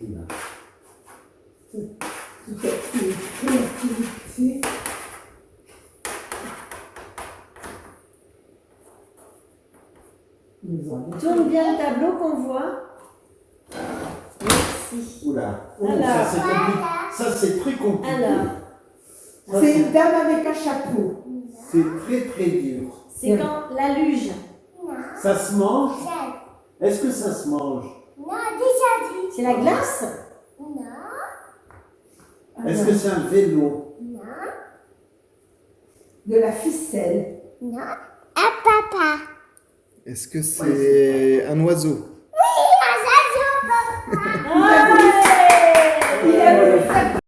Toute activité. Tourne bien le tableau qu'on voit. Merci. Oula. Oh, Alors. ça c'est très compliqué. Alors, C'est une dame avec un chapeau. c'est très très dur. c'est quand la luge. Ça se mange? Est-ce que ça se mange? Non. C'est la glace Non, Est-ce que c'est un vélo non, De la ficelle. non. À papa. Est-ce que c'est un oiseau?